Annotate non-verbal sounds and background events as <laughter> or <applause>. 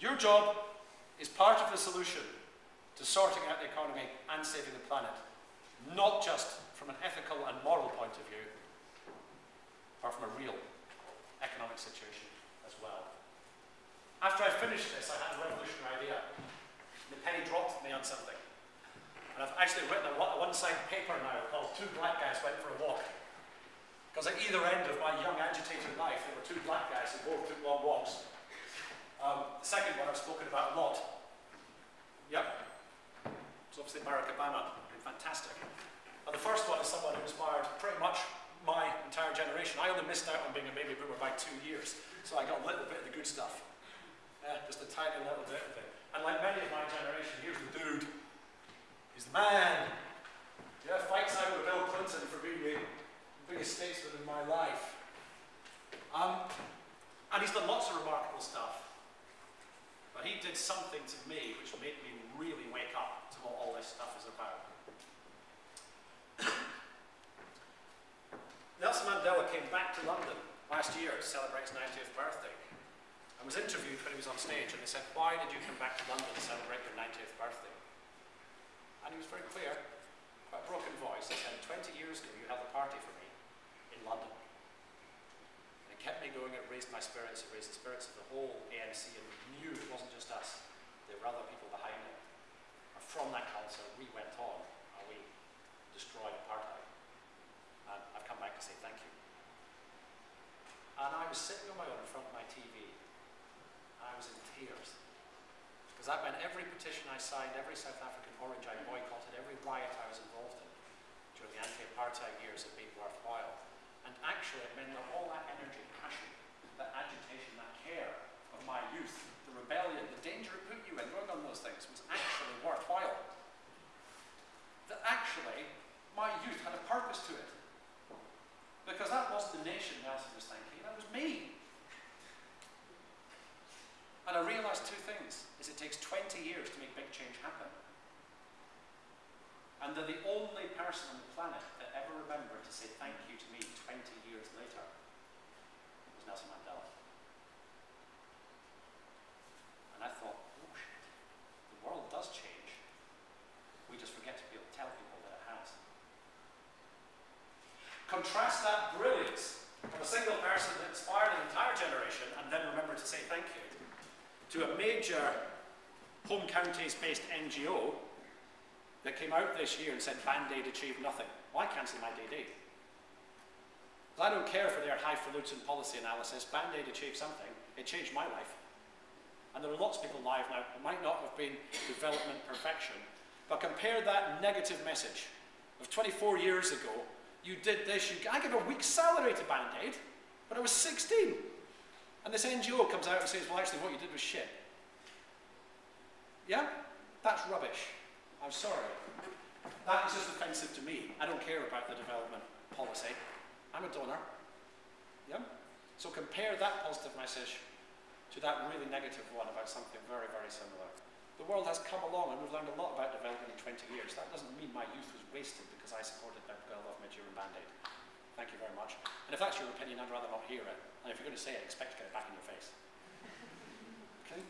Your job is part of the solution to sorting out the economy and saving the planet, not just from an ethical and moral point of view, but from a real economic situation as well. After I finished this, I had a revolutionary idea. The penny dropped me on something. And I've actually written a one-sided paper now called Two Black Guys Went for a Walk. Because at either end of my young agitated life, there were two black guys who both took long walks um, the second one I've spoken about a lot. Yep. It's obviously Barack Obama. Fantastic. And the first one is someone who inspired pretty much my entire generation. I only missed out on being a baby boomer by two years, so I got a little bit of the good stuff. Yeah, just a tiny little bit of it. And like many of my generation, here's the dude. He's the man. Yeah, fights out with Bill Clinton for being the biggest statesman in my life. Um, and he's done lots of remarkable stuff. But he did something to me which made me really wake up to what all this stuff is about. <coughs> Nelson Mandela came back to London last year to celebrate his 90th birthday. I was interviewed when he was on stage and they said, why did you come back to London to celebrate your 90th birthday? And he was very clear, quite a broken voice, he said, 20 years ago you held a party for me in London kept me going, it raised my spirits, it raised the spirits of the whole ANC, and we knew it wasn't just us, there were other people behind it. And from that council, we went on, and we destroyed apartheid. And I've come back to say thank you. And I was sitting on my own in front of my TV, and I was in tears. Because that meant every petition I signed, every South African orange I boycotted, every riot I was involved in during the anti-apartheid years had been worthwhile. And actually, it meant that all that energy that agitation, that care of my youth, the rebellion, the danger it put you in, going on those things was actually worthwhile. That actually, my youth had a purpose to it. Because that wasn't the nation Nelson was thinking, that was me. And I realized two things, is it takes 20 years to make big change happen. And that the only person on the planet that ever remembered to say thank you to me 20 years later was Nelson Mandela. And I thought, oh shit, the world does change. We just forget to be able to tell people that it has. Contrast that brilliance of a single person that inspired an entire generation and then remember to say thank you to a major home counties based NGO that came out this year and said Band-Aid achieved nothing. Why cancel my DD? I don't care for their highfalutin policy analysis. Band-Aid achieved something. It changed my life. And there are lots of people alive now who might not have been development perfection. But compare that negative message of 24 years ago, you did this, you, I give a week's salary to Band-Aid, but I was 16. And this NGO comes out and says, well, actually, what you did was shit. Yeah? That's rubbish. I'm sorry. That is just offensive to me. I don't care about the development policy. I'm a donor. Yeah? So compare that positive message to that really negative one about something very, very similar. The world has come along and we've learned a lot about development in 20 years. That doesn't mean my youth was wasted because I supported Bob Geldof, Midge Ure and Band-Aid. Thank you very much. And if that's your opinion, I'd rather not hear it. And if you're going to say it, expect to get it back in your face. <laughs> Okay?